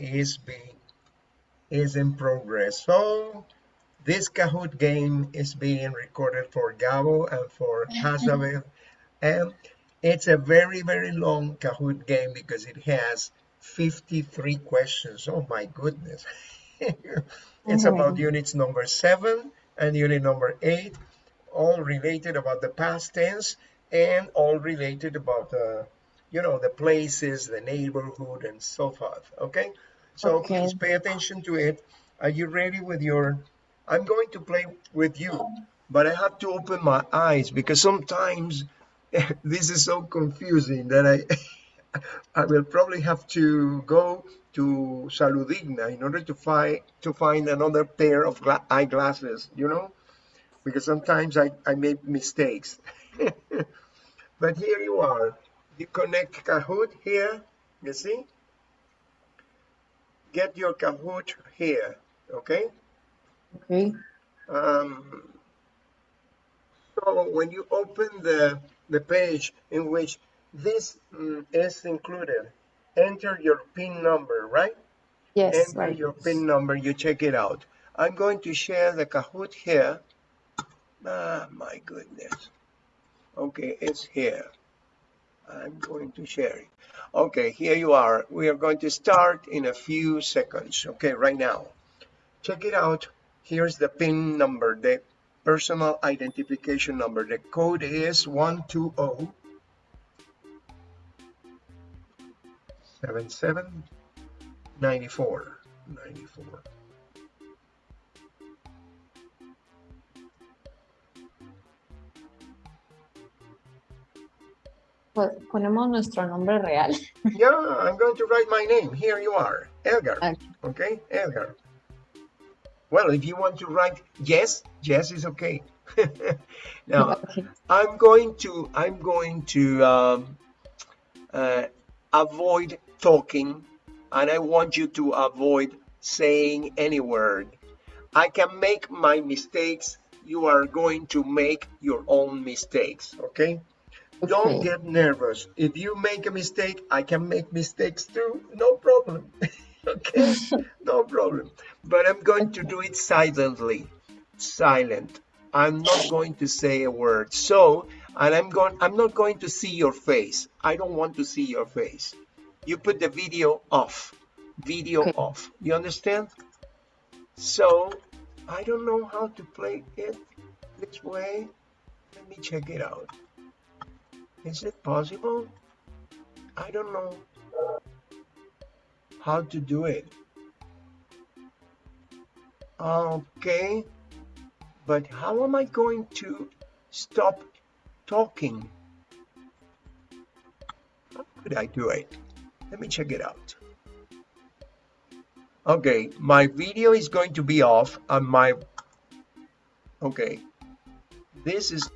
is being is in progress. So this Kahoot game is being recorded for Gabo and for Hazabeth. And it's a very, very long Kahoot game because it has 53 questions. Oh my goodness. it's Oh, about units number seven and unit number eight, all related about the past tense and all related about the, you know, the places, the neighborhood and so forth. Okay. So Okay. please pay attention to it. Are you ready with your, I'm going to play with you, but I have to open my eyes because sometimes this is so confusing that I, I will probably have to go to Saludigna in order to find to find another pair of eyeglasses, you know, because sometimes I, I make mistakes. but here you are. You connect Kahoot here, you see? Get your Kahoot here, okay? Okay. Um, so when you open the, the page in which this mm, is included, enter your PIN number, right? Yes, enter right. your PIN number, you check it out. I'm going to share the Kahoot here. Ah, my goodness. Okay, it's here. I'm going to share it. Okay, here you are. We are going to start in a few seconds. Okay, right now. Check it out. Here's the PIN number, the personal identification number. The code is 120 77 94 94 Ponemos nuestro nombre real. yeah i'm going to write my name. Here you are edgar Okay. okay edgar well if you want to write yes yes is okay now Okay. i'm going to i'm going to um, uh, avoid talking and i want you to avoid saying any word. I can make my mistakes. You are going to make your own mistakes okay don't Okay. get nervous. If you make a mistake, I can make mistakes too. No problem. okay? No problem. But I'm going to do it silently. Silent. I'm not going to say a word. So, and I'm going I'm not going to see your face. I don't want to see your face. You put the video off. Video Okay. off. You understand? So, I don't know how to play it this way. Let me check it out. Is it possible? I don't know how to do it. Okay, but how am I going to stop talking? How could I do it? Let me check it out. Okay, my video is going to be off and my, okay, this is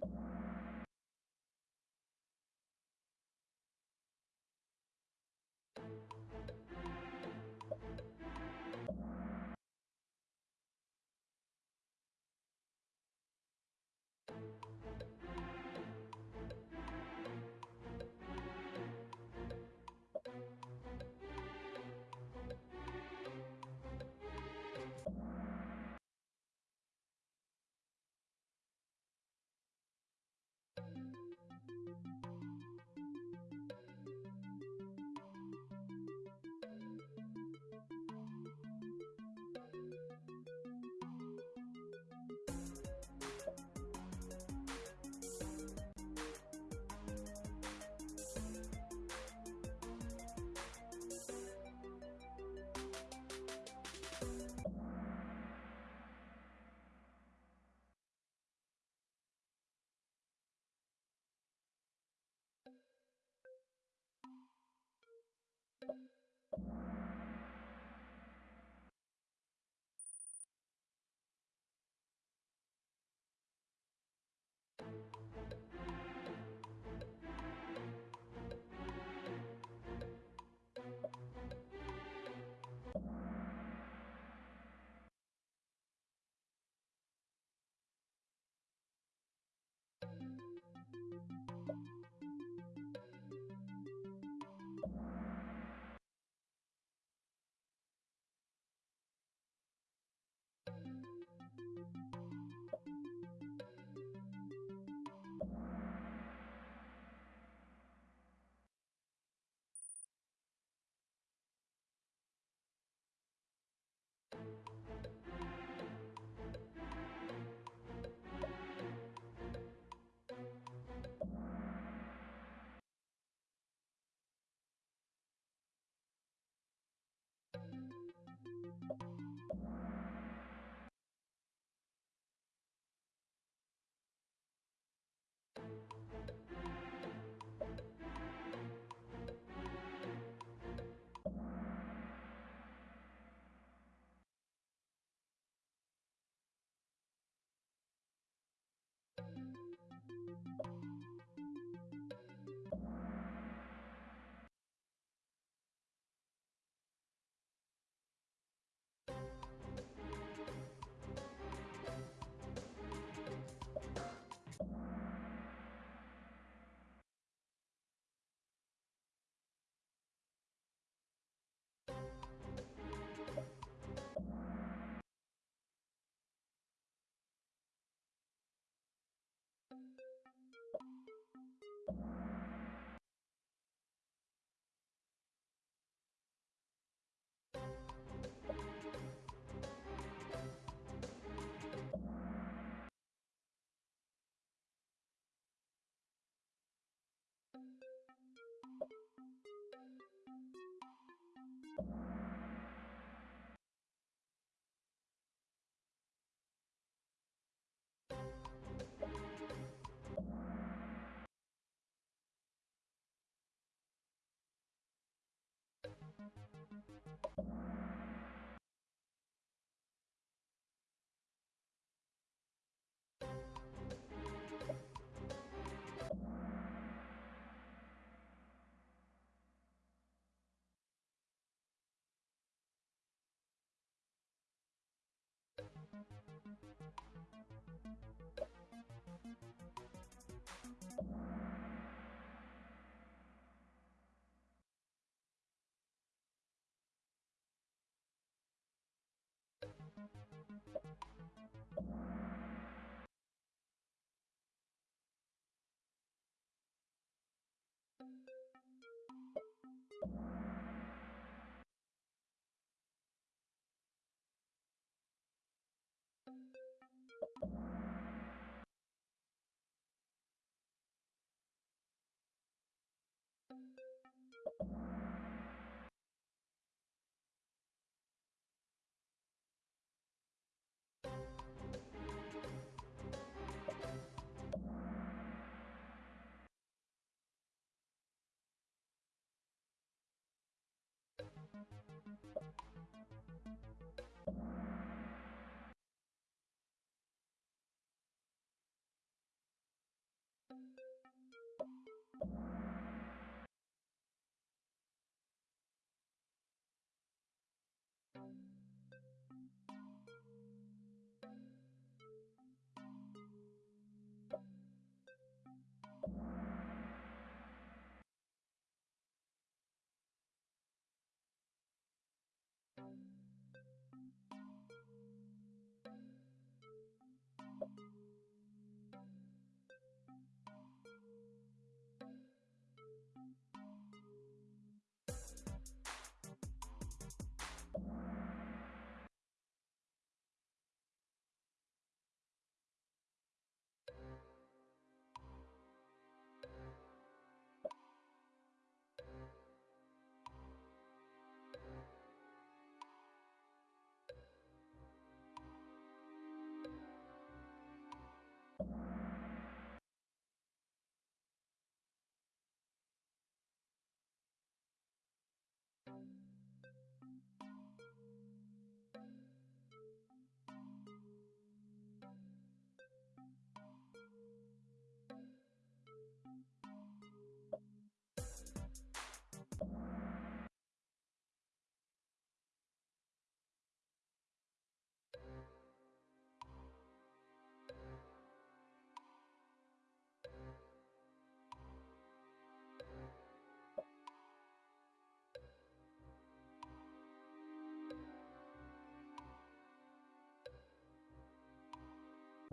Bye. you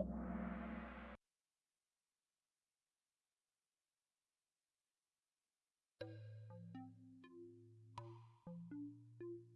Thank you.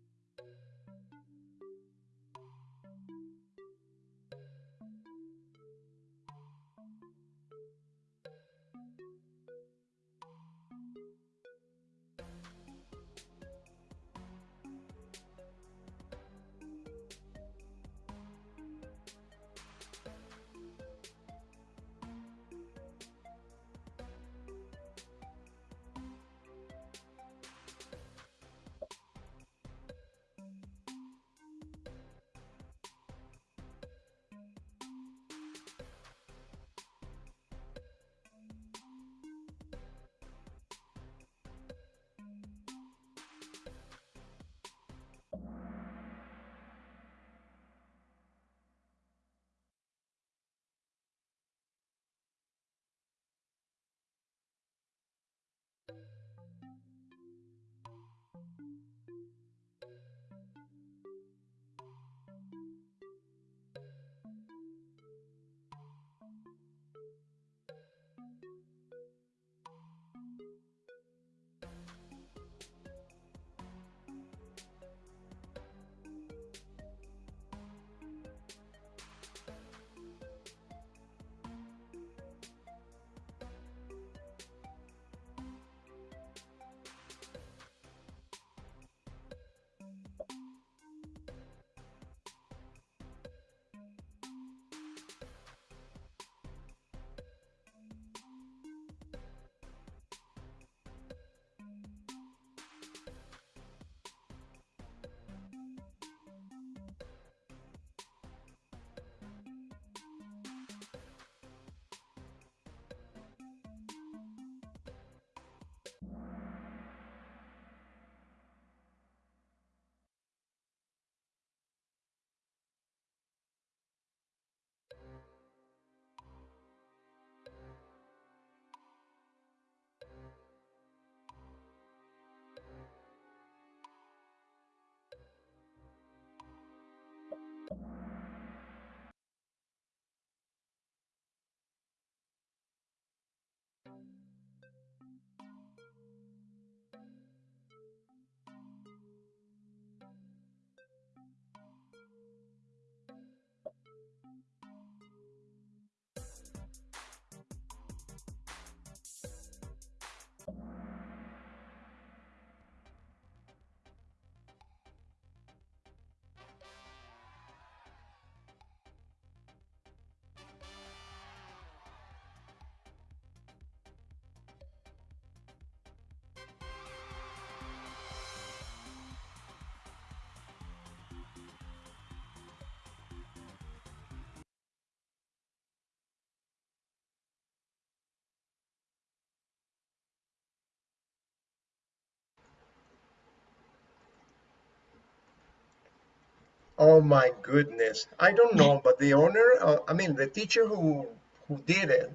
Oh my goodness. I don't know, but the owner, uh, I mean, the teacher who, who did it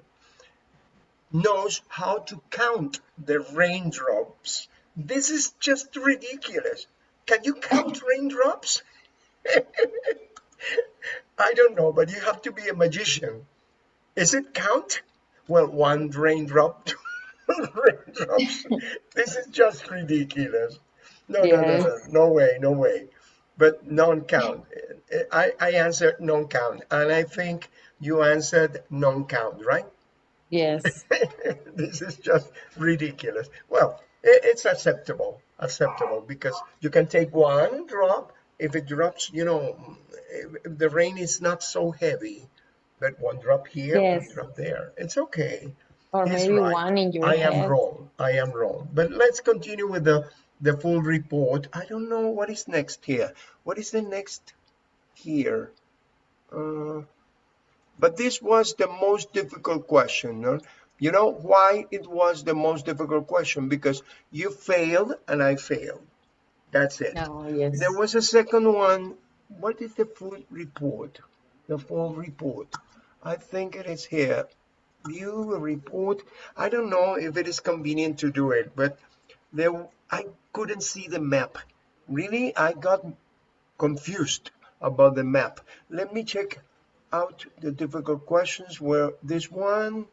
knows how to count the raindrops. This is just ridiculous. Can you count raindrops? I don't know, but you have to be a magician. Is it count? Well, one raindrop, two raindrops. This is just ridiculous. No, no, no, no, no way, no way. But non-count. I, I answered non-count, and I think you answered non-count, right? Yes. this is just ridiculous. Well, i- it's acceptable, acceptable because you can take one drop if it drops, you know, the rain is not so heavy, but one drop here, one drop there. It's okay. Or He's maybe right. one in your I am wrong. I am wrong. But let's continue with the the full report. I don't know what is next here. What is the next here? Uh, but this was the most difficult question. no? You know why it was the most difficult question? Because you failed and I failed. That's it. No, yes. There was a second one. What is the full report? The full report. I think it is here. View report. I don't know if it is convenient to do it, but there I couldn't see the map. Really, I got confused about the map. Let me check out the difficult questions where this one,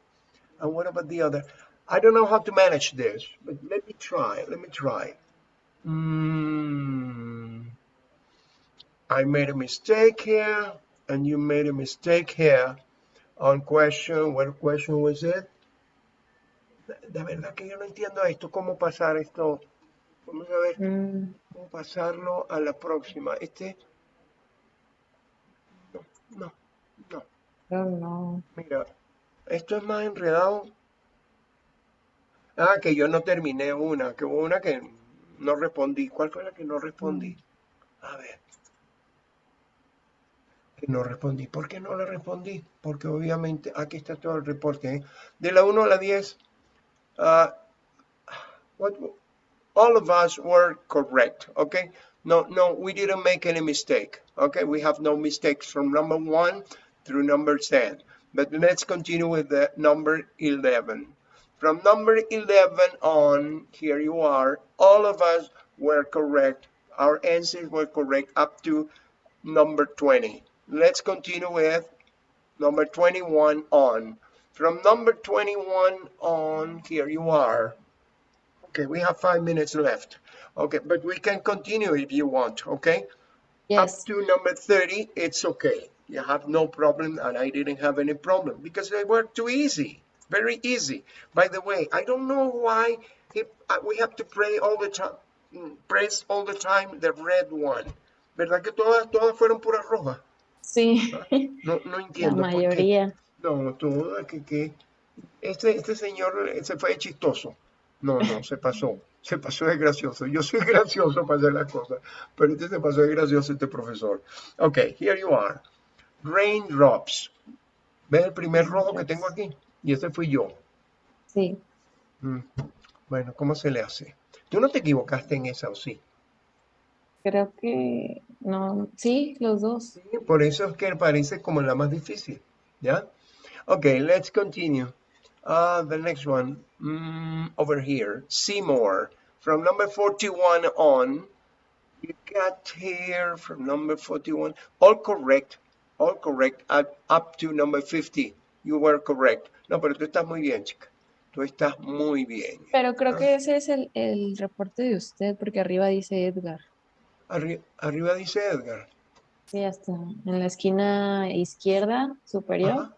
and what about the other? I don't know how to manage this, but let me try, let me try. Mm, I made a mistake here, and you made a mistake here on question, what question was it? De, verdad que yo no entiendo esto, cómo pasar esto. Vamos a ver Mm, cómo pasarlo a la próxima. Este, no, no, no. creo no. Mira, esto es más enredado. Ah, que yo no terminé una, que hubo una que no respondí. ¿Cuál fue la que no respondí? A ver. Que no respondí. ¿Por qué no la respondí? Porque obviamente aquí está todo el reporte. ¿eh? De la 1 a la 10, ah, what, all of us were correct, okay? No, no, we didn't make any mistake, okay? We have no mistakes from number 1 through number 10. But let's continue with the number 11. From number 11 on, here you are, all of us were correct. Our answers were correct up to number 20. Let's continue with number 21 on. From number 21 on, here you are. Okay, we have five minutes left. Okay, but we can continue if you want, okay? Yes. Up to number 30, it's okay. You have no problem, and I didn't have any problem because they were too easy, very easy. By the way, I don't know why if, uh, we have to pray all the time, mm, press all the time the red one. ¿Verdad que todas, todas fueron puras rojas? Sí, No, no la entiendo por qué. No, todas, que, que este, este señor eh, se fue chistoso. No, no, se pasó. Se pasó de gracioso. Yo soy gracioso para hacer las cosas, pero este se pasó de gracioso, este profesor. Ok, here you are. Raindrops. ¿Ves el primer rojo que tengo aquí? Y ese fui yo. Sí. Mm, Bueno, ¿cómo se le hace? Tú no te equivocaste en esa, ¿o sí? Creo que no. Sí, los dos. Sí, por eso es que parece como la más difícil. ¿Ya? Okay, let's continue. Uh, the next one, mm, over here, Seymour. From number 41 on, you got here from number 41, all correct, all correct, up, up to number 50. You were correct. No, pero tú estás muy bien, chica. Tú estás muy bien. Pero creo Ah. que ese es el, el reporte de usted, porque arriba dice Edgar. Arri- arriba dice Edgar. Sí, hasta en la esquina izquierda superior. Ajá.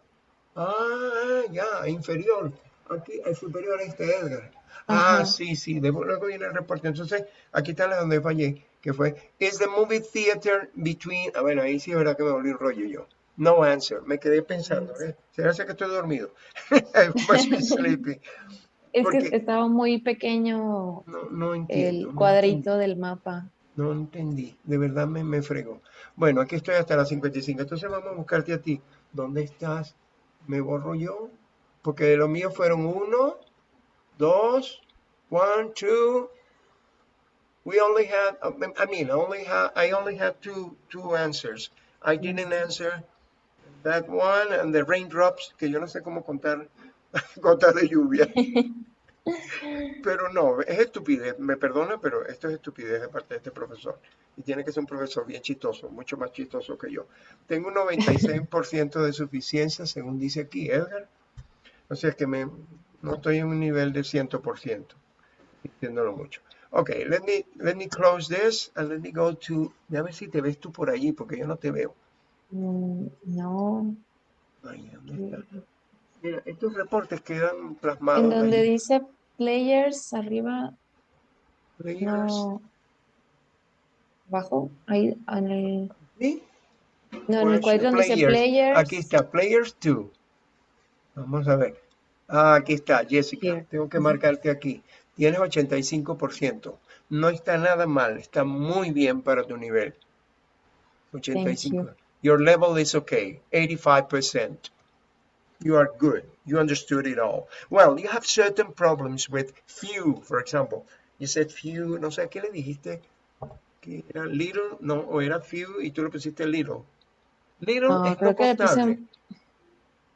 Ah, ya, inferior. Aquí, el superior está Edgar. Ah, sí, sí, de- luego viene el reporte. Entonces, aquí está la donde fallé, que fue, is the movie theater between, ah, bueno, ahí sí es verdad que me volví un rollo yo. No answer, me quedé pensando, ¿eh? Se hace que estoy dormido. Sleepy. Es Porque- que estaba muy pequeño No, no entiendo. el no cuadrito del mapa. No entendí, de verdad me, me fregó. Bueno, aquí estoy hasta las 55, entonces vamos a buscarte a ti. ¿Dónde estás? ¿Me borro yo? Porque lo mío fueron uno, dos, one, two. We only had, I mean, only had, I only had two, two answers. I didn't answer that one and the raindrops, que yo no sé cómo contar gotas de lluvia. Pero no, es estupidez, me perdona, pero esto es estupidez de parte de este profesor. Y tiene que ser un profesor bien chistoso, mucho más chistoso que yo. Tengo un 96% de suficiencia, según dice aquí Edgar. O sea que me, no estoy en un nivel de 100%, entiéndolo mucho. Ok, let me, let me close this and let me go to, a ver si te ves tú por allí, porque yo no te veo. Mm, No. Ay, ¿dónde está? Mira, estos reportes quedan plasmados En donde dice players arriba, Players. no. Abajo, ahí en el, ¿Sí? no, en el Pues, cuadrito donde dice players. Aquí está, Players 2. Vamos a ver. Ah, aquí está, Jessica. Here. Tengo que marcarte aquí. Tienes 85%. No está nada mal, está muy bien para tu nivel. 85. Your level is okay, 85%. You are good. You understood it all. Well, you have certain problems with few, for example. You said few, no sé, ¿qué le dijiste? Que era little, no, o era few y tú le pusiste little. Little Ah, es no que le puse- contable.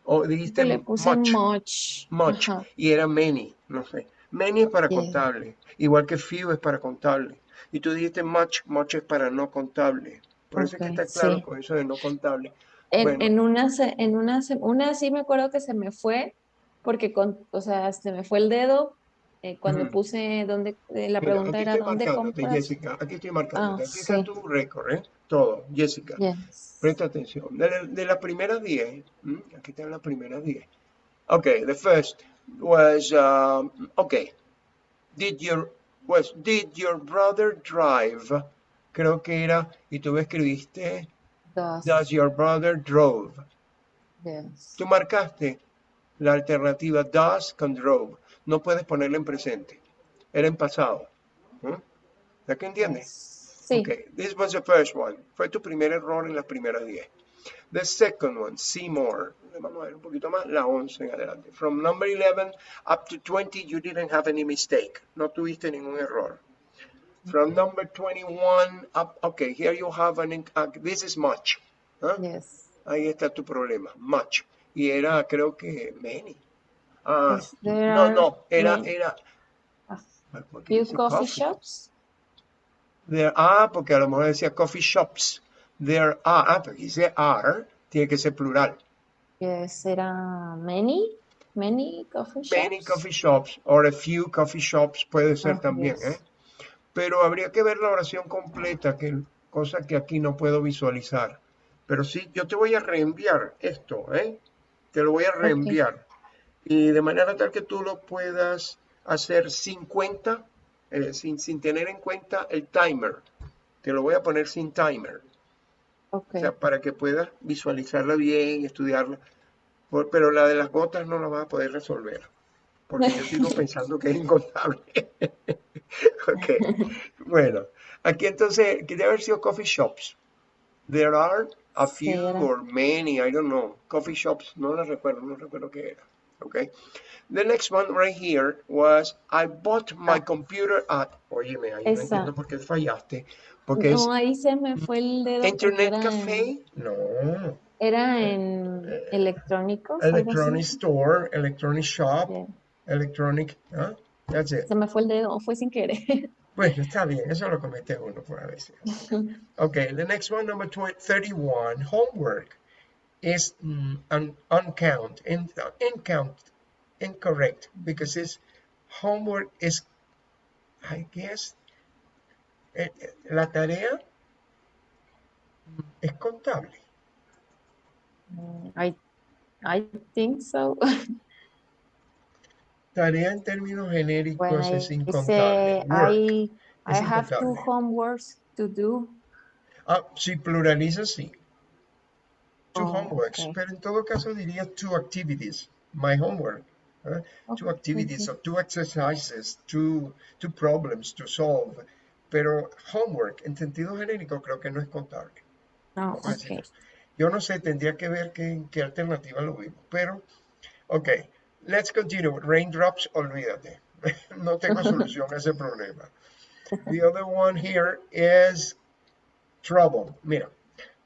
O dijiste que le puse much, much. much, y era many, no sé. Many es para Yeah. contable, igual que few es para contable. Y tú dijiste much, much es para no contable. Por eso es que está claro sí. con eso de no contable. En, Bueno. en una, en una, una sí me acuerdo que se me fue, porque con, o sea, se me fue el dedo eh, cuando puse dónde, eh, la pregunta era ¿dónde compras? Jessica. Aquí estoy marcándote. Ah, Aquí está tu récord, ¿eh? Todo, Jessica. Yes. Presta atención. De, la- de las primeras 10, ¿m? aquí están las primeras 10. Okay, the first was, um, okay, did your, was, did your brother drive? Creo que era, y tú escribiste, Does. does your brother drove? Yes. Tú marcaste la alternativa does con drove. No puedes ponerla en presente. Era en pasado. ¿m? ¿Ya que entiendes? Sí. Okay, this was the first one. Fue tu primer error en las primeras 10. The second one, see more. Vamos a ver un poquito más, la 11 en adelante. From number 11 up to 20, you didn't have any mistake. No tuviste ningún error. From number 21 up, okay, here you have an, uh, this is much. Yes. Ahí está tu problema, much. Y era, creo que, many. Ah, no, no, era, many- era. a ¿por qué few coffee coffee? shops? There are, porque a lo mejor decía coffee shops. There are, ah, porque dice are, tiene que ser plural. Yes, era many, many coffee shops. Many coffee shops or a few coffee shops puede ser Ah, también, yes. ¿eh? Pero habría que ver la oración completa, que cosa que aquí no puedo visualizar. Pero sí, yo te voy a reenviar esto, ¿eh? Te lo voy a reenviar. Y de manera tal que tú lo puedas hacer sin cuenta, eh, sin, sin tener en cuenta el timer. Te lo voy a poner sin timer. Ok. O sea, para que puedas visualizarla bien, estudiarla. Por- pero la de las gotas no la vas a poder resolver. Porque yo sigo pensando que es incontable. ok. Bueno, aquí entonces, debe haber sido coffee shops. There are a few or many, I don't know. Coffee shops, no la recuerdo, no recuerdo qué era. Okay. The next one right here was I bought my Ah. computer at. Óyeme, ahí no entiendo por qué fallaste. Porque es No, ahí se me fue el dedo Internet en, Café. No. era en Eh, electrónicos, Electronic store, electronic shop, Yeah. electronic. ¿ah? That's it. Se me fue el dedo, fue sin querer. Bueno, está bien, eso lo comete uno por a veces. Okay, the next one, number 20, 31, homework is mm, un, uncount, in, uncount, incorrect, because it's homework is, I guess, eh, eh, la tarea mm, es contable. Mm, I, I think so. Tarea en términos genéricos I es incontable. say Work. I, I es have two incontable. homeworks to do. Ah, si pluraliza, sí. Two Oh, homeworks, okay. pero en todo caso diría two activities. My homework. ¿eh? Two Okay, activities, okay. or two exercises, two, two problems to solve. Pero homework en sentido genérico creo que no es contable. Oh. Yo no sé, tendría que ver qué, qué alternativa lo vimos. Pero, ok, let's continue. Raindrops, olvídate. No tengo solución a ese problema. The other one here is trouble. Mira,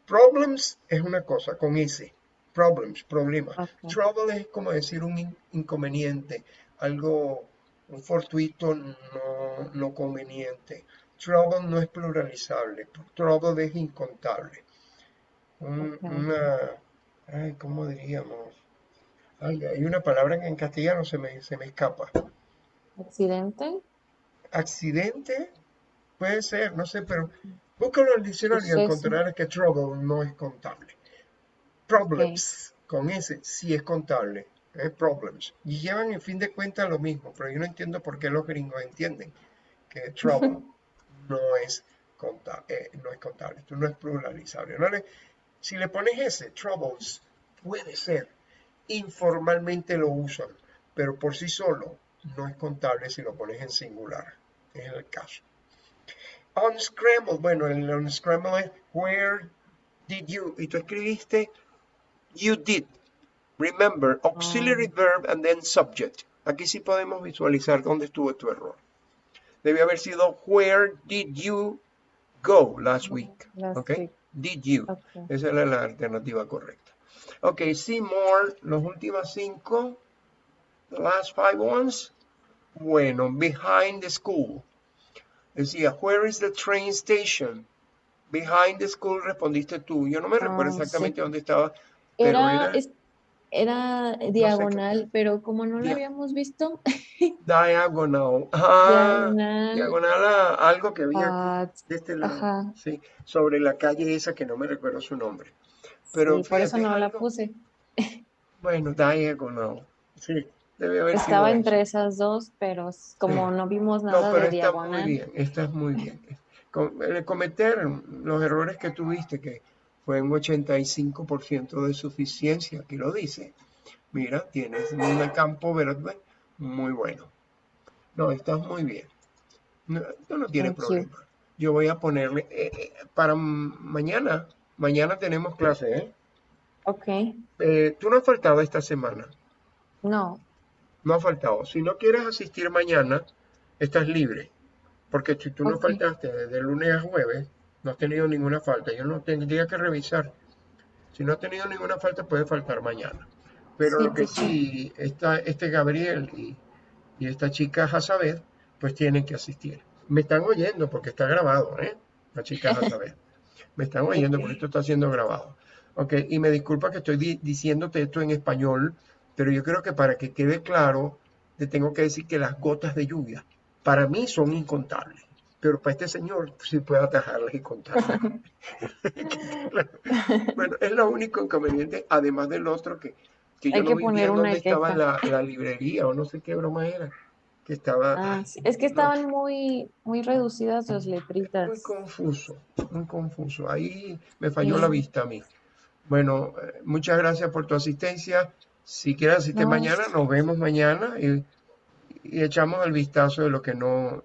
problems es una cosa con ese. Problems, problemas. Okay. Trouble es como decir un in- inconveniente, algo un fortuito no, no conveniente. Trouble no es pluralizable. Trouble es incontable. Un-. Una, ay, ¿cómo diríamos? Ay, hay una palabra que en castellano se me, se me escapa. Accidente. Accidente, puede ser, no sé, pero búscalo en el diccionario y encontrarás que trouble no es contable. Problems, con ese sí es contable, es problems. Y llevan en fin de cuentas lo mismo, pero yo no entiendo por qué los gringos entienden que trouble no es contable, no es contable, esto no es pluralizable. No si le pones ese, troubles, puede ser, informalmente lo usan, pero por sí solo no es contable si lo pones en singular. Es el caso. Unscramble, bueno, el unscramble es where did you, y tú escribiste you did. Remember, auxiliary verb and then subject. Aquí sí podemos visualizar dónde estuvo tu error. Debe haber sido where did you go last week. Last Okay? week. Did you. Okay. Esa era la alternativa correcta. Ok, see more, los últimos cinco, the last five ones. Bueno, behind the school. Decía, where is the train station? Behind the school respondiste tú. Yo no me recuerdo Ah, sí. exactamente dónde estaba, pero Era, era diagonal, pero como no Dia- habíamos visto, diagonal. Ah, diagonal, diagonal a algo que había ah, de este lado. ajá, Sí, sobre la calle esa que no me recuerdo su nombre. Pero sí, por eso no la puse. Bueno, diagonal. Sí, debe haber sido Estaba eso. entre esas dos, pero como no vimos No, nada pero de está muy bien, estás muy bien. Cometer los errores que tuviste, que fue un 85% de suficiencia, aquí lo dice. Mira, tienes un campo verde muy bueno. No, estás muy bien. No, tú no tienes Thank you. problema. Yo voy a ponerle, eh, eh, para mañana, mañana tenemos clase, ¿eh? Ok, Eh, Tú no has faltado esta semana. no, No ha faltado. Si no quieres asistir mañana, estás libre. Porque si tú no faltaste desde lunes a jueves, no has tenido ninguna falta. Yo no tendría que revisar. Si no has tenido ninguna falta, puede faltar mañana. Pero Sí, lo que teacher. sí, está, este Gabriel y, y esta chica Hazabed, pues tienen que asistir. Me están oyendo porque está grabado, ¿eh? La chica Hazabed. Me están oyendo porque esto está siendo grabado. Ok, y me disculpa que estoy di- diciéndote esto en español, pero yo creo que para que quede claro, te tengo que decir que las gotas de lluvia para mí son incontables, pero para este señor sí puede atajarlas y contarlas. Bueno, es lo único inconveniente, además del otro que, que yo Hay no que vi poner bien una dónde estaba la, la librería o no sé qué broma era, que estaba Ah, sí, Es que estaban muy, muy reducidas las muy letritas. confuso, muy confuso. Ahí me falló la vista a mí. Bueno, eh, muchas gracias por tu asistencia. Si quieres asistir No, mañana, nos vemos mañana y, y echamos el vistazo de lo que no,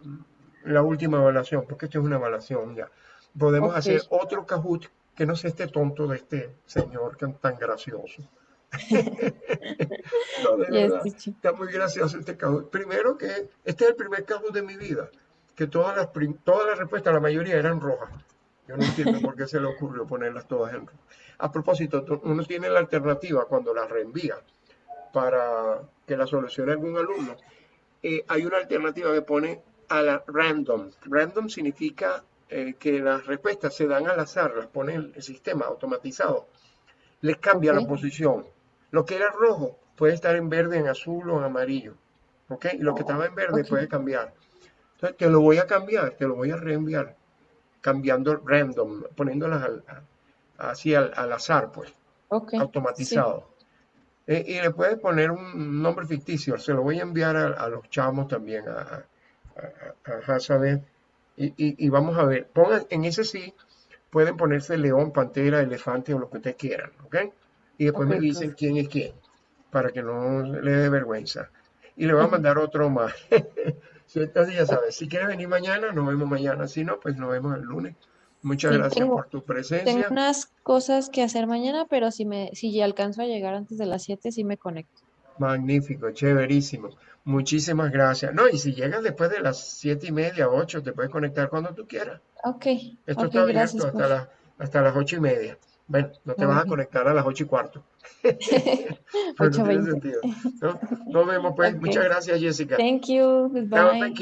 la última evaluación, porque esto es una evaluación ya. Podemos hacer otro Kahoot que no sea este tonto de este señor que es tan gracioso. No, de verdad, está muy gracioso este Kahoot. Primero que este es el primer Kahoot de mi vida, que todas las, todas las respuestas, la mayoría eran rojas. Yo no entiendo por qué se le ocurrió ponerlas todas en rojo. A propósito, uno tiene la alternativa cuando las reenvía para que la solucione algún alumno. eh, hay una alternativa que pone a la random. Random significa eh, que las respuestas se dan al azar, las pone el, el sistema automatizado. Les cambia la posición. Lo que era rojo puede estar en verde, en azul o en amarillo. ¿Ok? Y lo que estaba en verde puede cambiar. Entonces, te lo voy a cambiar, te lo voy a reenviar, cambiando random, poniéndolas al- así al, al azar, pues, ok, sí, automatizado. Eh, y le puedes poner un nombre ficticio, se lo voy a enviar a, a los chamos también, a, a, y, y- y vamos a ver. Pongan, en ese sí, pueden ponerse león, pantera, elefante o lo que ustedes quieran, ¿ok? Y después me dicen quién es quién, para que no le dé vergüenza. Y le voy a mandar otro más. Sí, Entonces ya sabes, si quieres venir mañana, nos vemos mañana. Si no, pues nos vemos el lunes. Muchas Sí, gracias tengo, por tu tengo presencia. unas cosas que hacer mañana, pero si me, si ya alcanzo a llegar antes de las 7, sí me conecto. Magnífico, chéverísimo. Muchísimas gracias. No, y si llegas después de las siete y media, ocho, te puedes conectar cuando tú quieras. Ok, Esto está abierto hasta profe. las, hasta las ocho y media. Bueno, no te vas a conectar a las ocho y cuarto. No tiene 8.20. sentido. ¿no? Nos vemos pues. Ok. Muchas gracias, Jessica. Thank you. Goodbye. thank you.